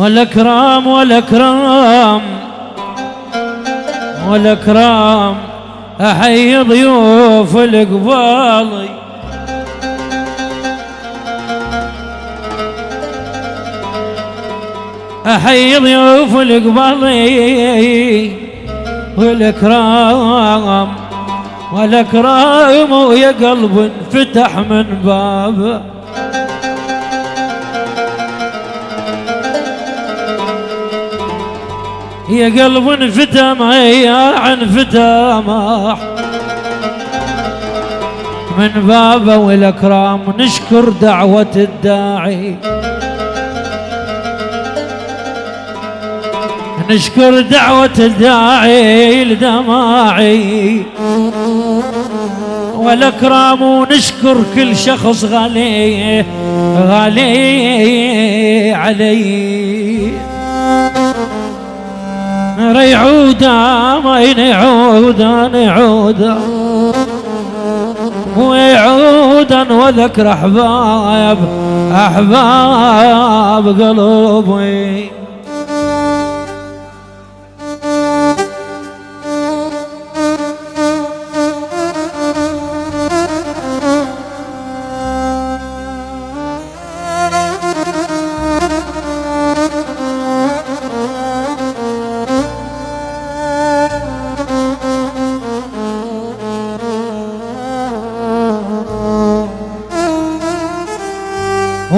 والأكرام والأكرام والأكرام أحيي ضيوف القبالي أحيي ضيوف القبالي والإكرام والأكرام ويا قلب انفتح من بابه. يا قلب انفتح ما يا انفتح ما. من بابه والأكرام نشكر دعوة الداعي. نشكر دعوة الداعي لدماعي. والأكرام ونشكر كل شخص غالي غالي علي. ريعودا ما ينعودا نعودا ويعودا وذكر أحباب أحباب قلوبي.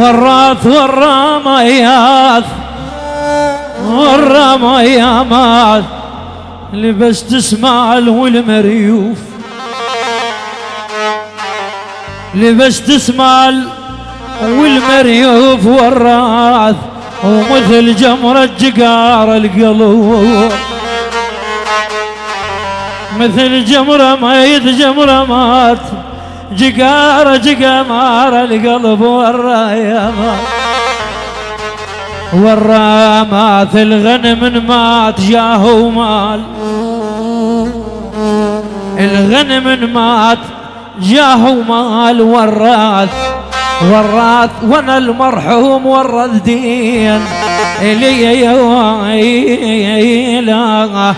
والراث والرميات والرميامات لبس تسمال والمريوف لبس تسمال والمريوف والراث ومثل جمرة جقار القلوب. مثل جمرة ميت جمرة مات جقارة جقمار القلب والرايمات والرامات الغنم مات جاه مال الغنم مات جاه مال والراث والراث وأنا المرحوم والرث دين. إلي لا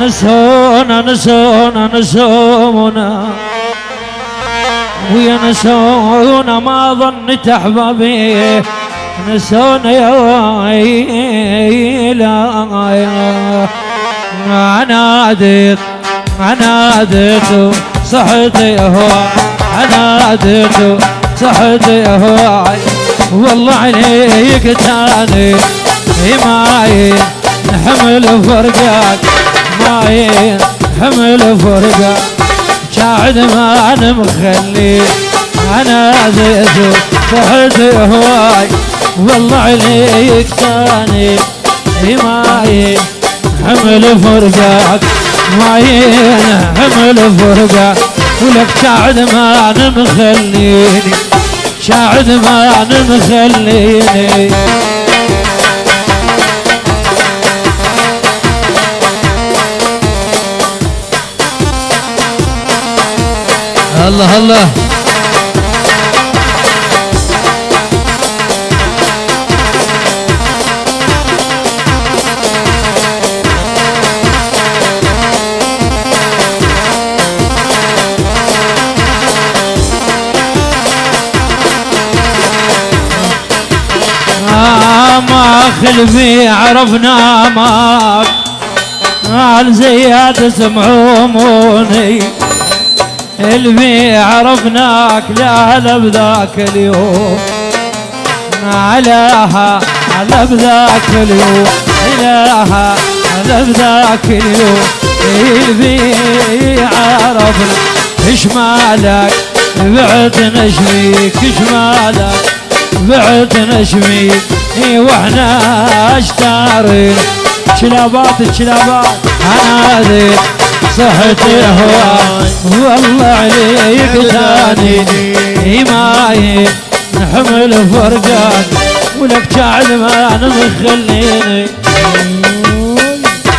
نسونا نسونا نسونا ويا نسونا ما ظنت أحبابي. نسونا يا لا عنادت عنادت صحتي هو عنادت صحتي هو والله عليك تاني. ماين نحمل فرقك. ماين حمل فرقك. شاعد ما أنا مخلي أنا زيتو صحت هواي. والله عليك تاني ماين حمل فرقك ماين حمل فرقك ولك شاعد ما أنا مخليني شاعد ما أنا مخليني الله الله آه ما خلفي عرفنا ماك قال زياد سمعوموني. اللي عرفناك لا لا بذاك اليوم. علىها على بذاك اليوم. إلها على بذاك اليوم. اللي عرفنا إيش مالك؟ بعد نشميك. إيش مالك؟ بعد نشميك. إي وإحنا أشتارين. شلابات شلابات. ذي صحتي هواي والله عليك تاني ماي نحمل فرقات ولك شاعر ما أنا مخليني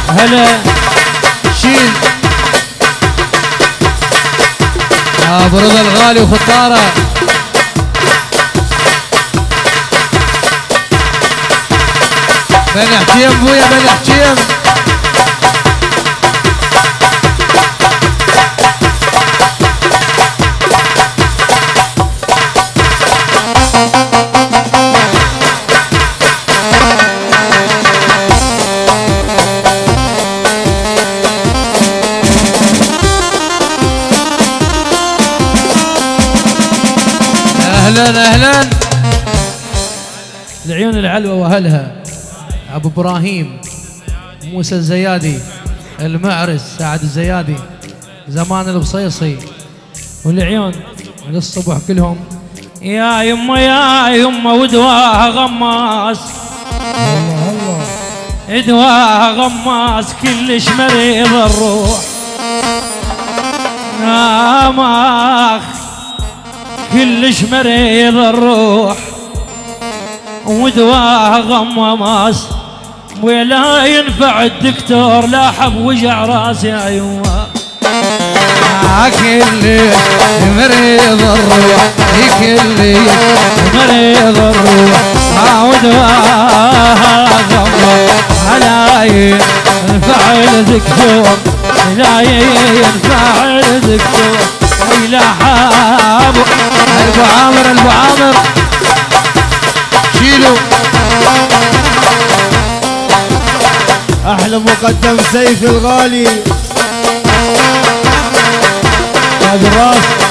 هلا. شيل. ابو رضا الغالي وخطاره. بني حجيم بويا بني حجيم أهلا أهلا. العيون العلوة وأهلها أبو إبراهيم موسى الزيادي المعرس سعد الزيادي زمان البصيصي. والعيون للصبح كلهم. يا يما يا يما ودواها غماس. دواها غماس كلش مريض الروح. آماخ كلش مريض الروح ودواها غماس ولا ينفع الدكتور لا حب وجع راسي يما كل مريض الروح كل مريض الروح. عاود على ينفع الدكتور لا ينفع الدكتور. لا حاب ابو عامر ابو عامر شيلوا أحلى مقدم سيف الغالي. تاج الراس.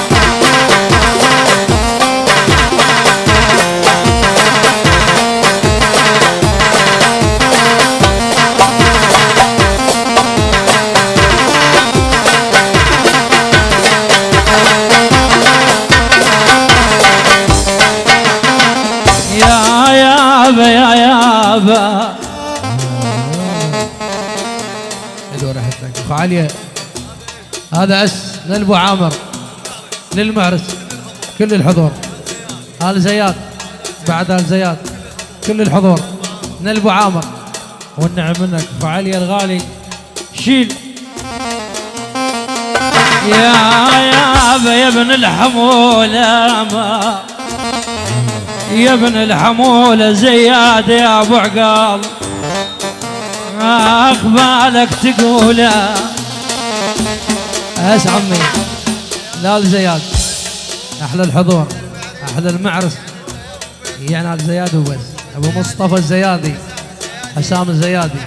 عليا هذا أس للأبو عامر للمعرس كل الحضور. آل زياد بعد آل زياد كل الحضور. للأبو عامر والنعم منك. فعلي الغالي شيل. يا يابا يا ابن الحمولة ما. يا ابن الحمولة زياد يا أبو عقال أخ بالك تقوله. اس عمي؟ لا ال زياد. أحلى الحضور أحلى المعرس. يعني ال زياد وبس أبو مصطفى الزيادي حسام الزيادي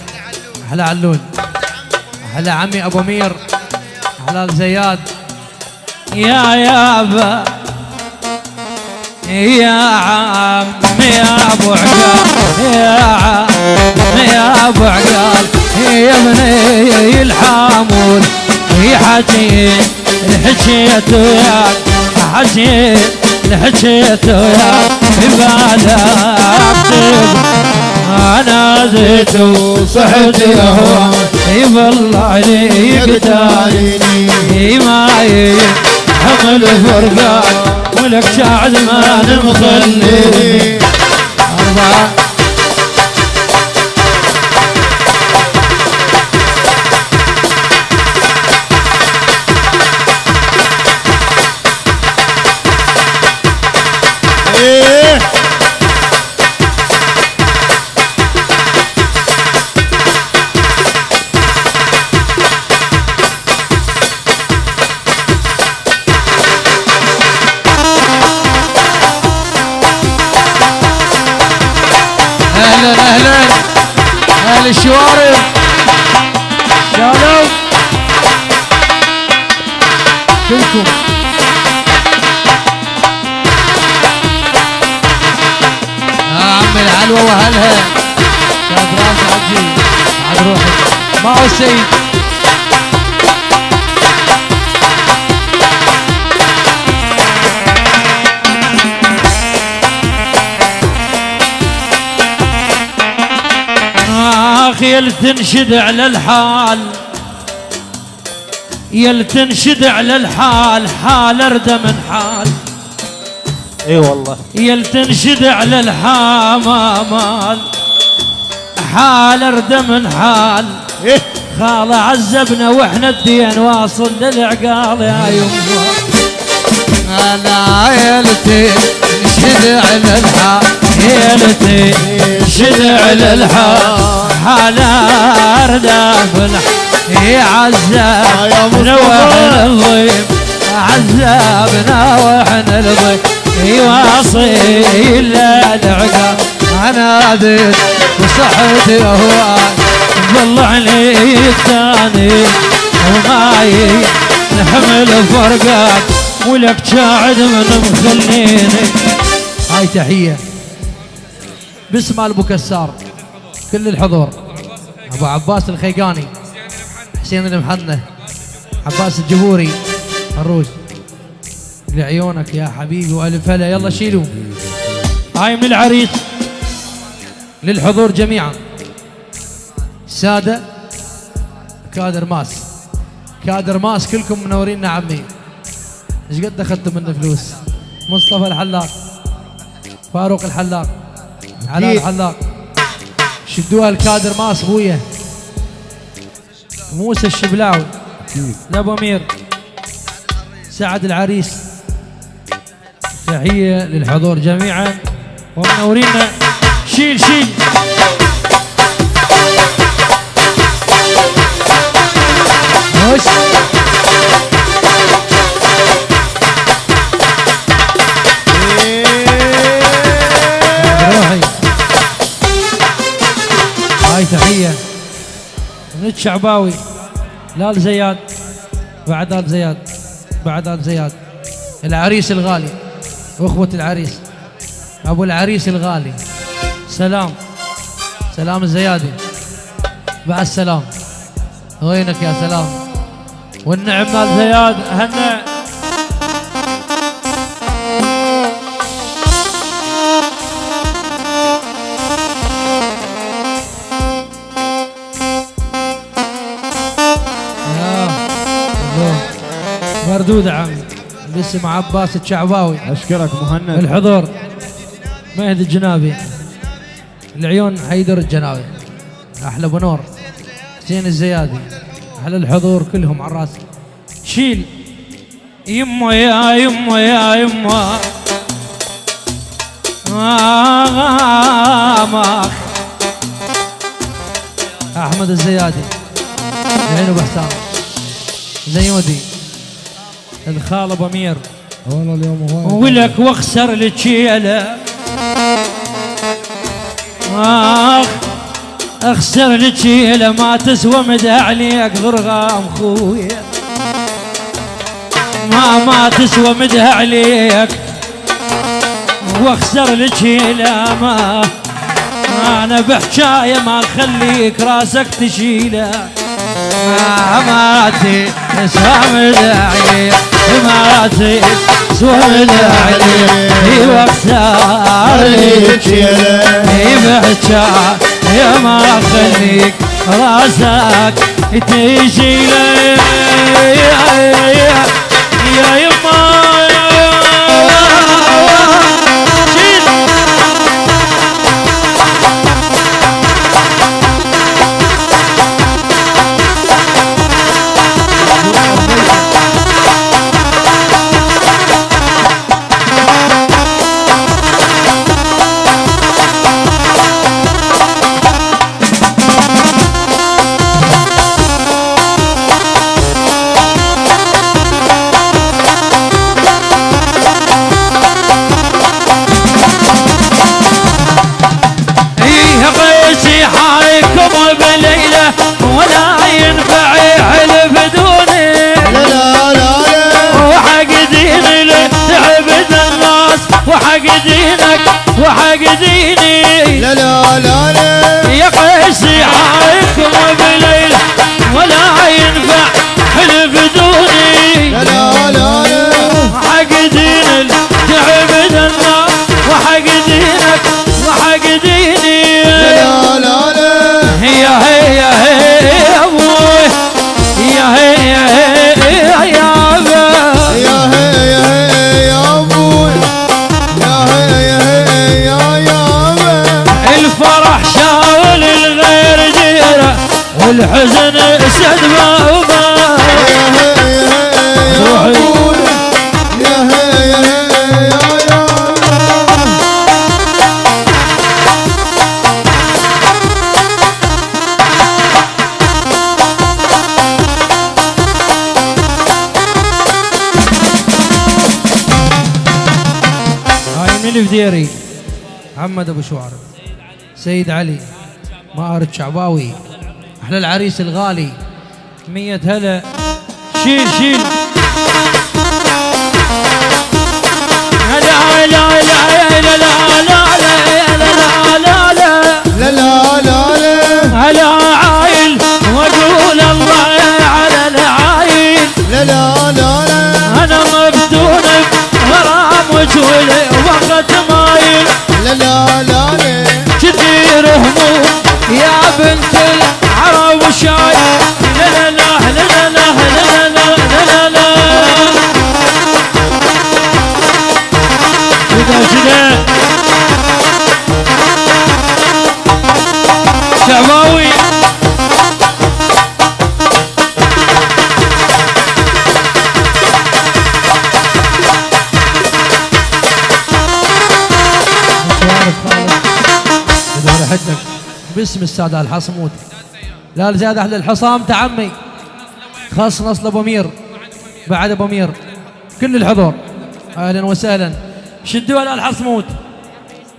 أحلى علول أحلى عمي أبو مير أحلى الزياد. يا يابا يا عمي يا أبو عقال يا عمي يا أبو عقال يا بني الحامول يا حجين الحجيت وياك حجين الحجيت وياك بالك أنا زيت وصحت هو والله عليك تاريني ما حمل فرقان ولك شاعد ما نمخلي. أربعة. آخ يل تنشد على الحال. يل تنشد على الحال حال ارد من حال. إي والله. يل تنشد على الحمامال حال ارد من حال. إيه. خال عذبنا وإحنا الدين واصل للعقال يا يمه أنا عيلتي نشد على الحال ليلتي شدع للحال دافن عذاب نوحن الضيم عذابنا وإحنا الضيم واصيل العقاب أنا ديت وصحتي هواي والله عليك الثاني وماي نحمل فرقك ولك شاعد من مخليني. هاي تحية. باسم أبو كسار. كل الحضور. أبو عباس الخيقاني. حسين المحنة. عباس الجبوري. الروج. لعيونك يا حبيبي وألف هلا. يلا شيلوا. هاي من العريس. للحضور جميعا. سادة كادر ماس. كادر ماس كلكم منورين عمي إيش قد أخذتوا منه فلوس؟ مصطفى الحلاق فاروق الحلاق علاء. الحلاق. شدوها الكادر ماس بويا موسى الشبلاوي لابو أمير. سعد العريس. تحية للحضور جميعا. ومنورينا شيل شيل. روحي هاي تحية من الشعباوي لال زياد بعد آل زياد بعد آل زياد العريس الغالي واخوة العريس ابو العريس الغالي سلام سلام الزيادي مع السلام وينك يا سلام والنعم مال زياد يا الله. مردود عمي باسم عباس الشعباوي. أشكرك مهند. الحضور. مهدي الجنابي. العيون حيدر الجناوي أحلى ابو نور حسين الزيادي. أحلى الحضور كلهم على الرأس. شيل. يما يا يما يا يما. آه أحمد الزيادي. العين أبو حسام. زيودي الخال أبو أمير. والله اليوم هو ولك واخسر التشيله اخ أخسر التشيله ما تسوى مدى عليك غرغام خويا. ما ما تسوى مدى عليك وأخسر التشيله ما أنا بحجايه ما نخليك راسك تشيله ما ما تسوى مدى عليك ما تسوى مدى عليك واخسر التشيله يبحجا يا ما خليك راسك تجي لي. يا يا يا يما Gezi الحزن اسد ما وما محمد أبو شوارب. سيد علي ماهر شعباوي. أحلى العريس الغالي. مية هلا. شيل شيل. لا لا لا حدك. باسم السادة الحصمود. لا زيادة أحلى الحصام تعمي. خاص نصل أبو مير. بعد أبو مير. كل الحضور. أهلا وسهلا. شدوا على الحصمود.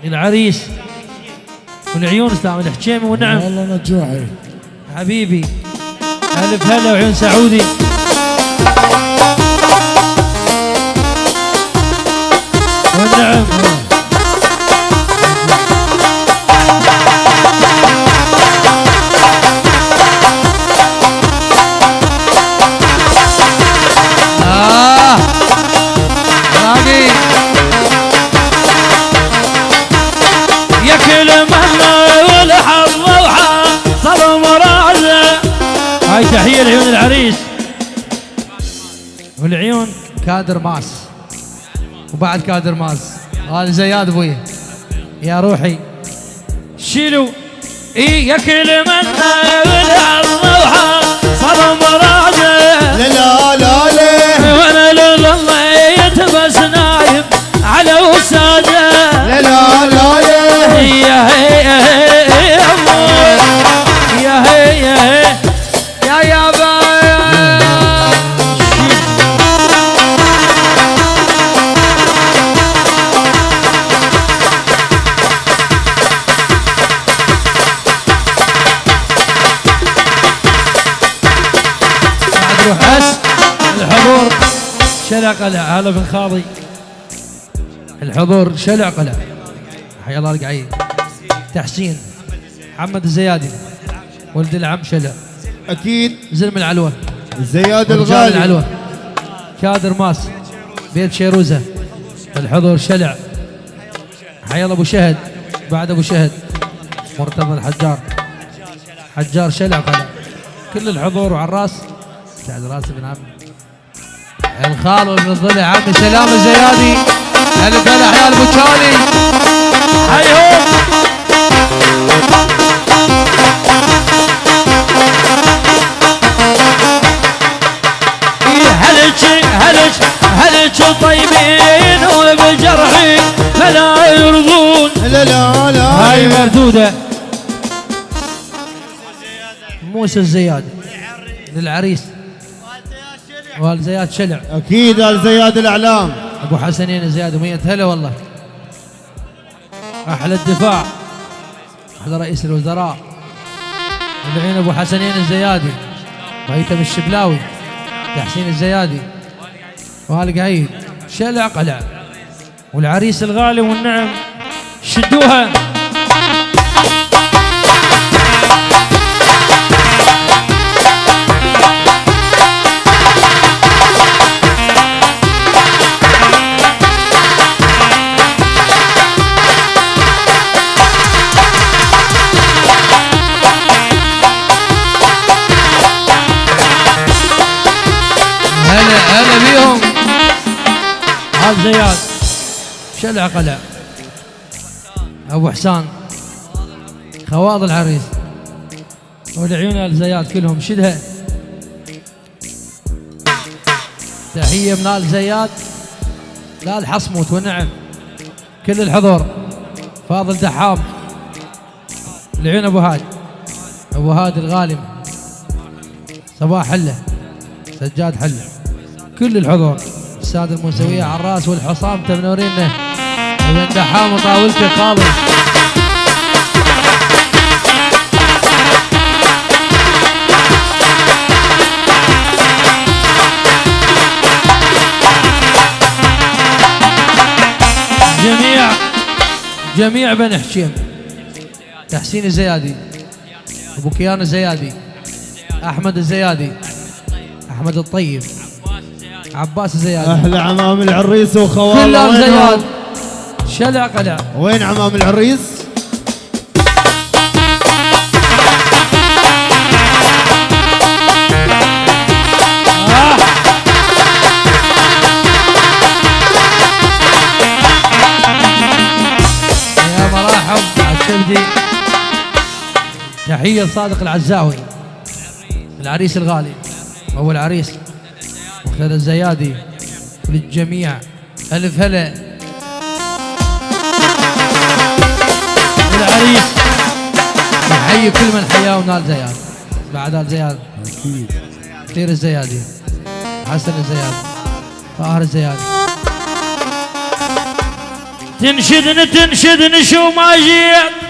العريس والعيون اسلام الحجيمي والنعم. والله نجوعي حبيبي. ألف هلا وعيون سعودي. والنعم. تحية لعيون العريس. والعيون كادر ماس. وبعد كادر ماس. هذا زياد أبوي. يا روحي. شيلوا. إي يا كل من وحصل مرازه لا لا لا لا. وأنا لله يتبس نايم على وساده لا لا لا لا. شلع قلع هلا بن خاضي الحضور شلع قلع. حيا الله القعيد تحسين. محمد الزيادي. ولد العم شلع. أكيد. زلم العلوة. زياد رجال الغالي. العلوة. كادر ماس. بيت شيروزة. الحضور شلع. حيا الله أبو شهد. بعد أبو شهد. مرتضى الحجار. حجار شلع قلع. كل الحضور وعلى الراس سعد راس ابن عم. الخال وابن الضلع عمي سلام الزيادي هلا ابو تشالي هيهم إيه هلج هلج هلج طيبين وبجرحي فلا يرضون. لا لا لا. هاي مردودة. موسى الزيادي. للعريس. والد زياد شلع. أكيد آل زياد الأعلام. أبو حسنين زياد ومية هلا والله. أحلى الدفاع. أحلى رئيس الوزراء. العين أبو حسنين الزيادي. وهيثم الشبلاوي. تحسين الزيادي. وهالي قعيد شلع قلع. والعريس الغالي والنعم. شدوها. هذا زياد شلع قلع أبو حسان. خواض العريس. والعيون آل زياد كلهم. شدها. تحية من آل زياد. لا الحصموت ونعم كل الحضور. فاضل دحام. العيون أبو هاد أبو هاد الغالم. صباح حلة. سجاد حلة. كل الحضور. السادة الموسويه على الرأس والحصام تمنورينا ابن دحام وطاولتي خالص. جميع جميع بني حشيم. تحسين الزيادي. أبو كيان الزيادي. أحمد الزيادي. أحمد الطيب. عباس الزيادي أحلى عمام العريس وخواله. كلهم؟ زياد. شلع قلع وين عمام العريس؟ تحية صادق العزاوي العريس الغالي أو العريس. مختار الزيادي وللجميع ألف هلا. العريس يحيي كل من حياه ونال زياد. بعد آل زياد. أكيد كثير الزيادي. حسن الزيادي طاهر الزيادي. تنشدني تنشدني شو ما جيت.